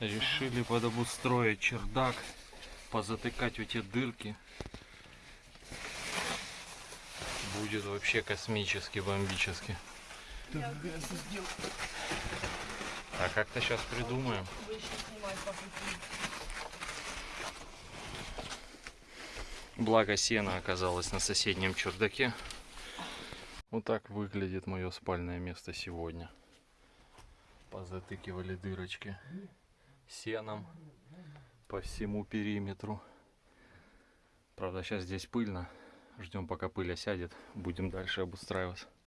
Решили подобустроить чердак, позатыкать эти дырки. Будет вообще космически, бомбически. А как-то сейчас придумаем. Благо сено оказалось на соседнем чердаке. Вот так выглядит мое спальное место сегодня. Позатыкивали дырочки сеном по всему периметру. Правда, сейчас здесь пыльно. Ждем, пока пыль осядет. Будем дальше обустраиваться.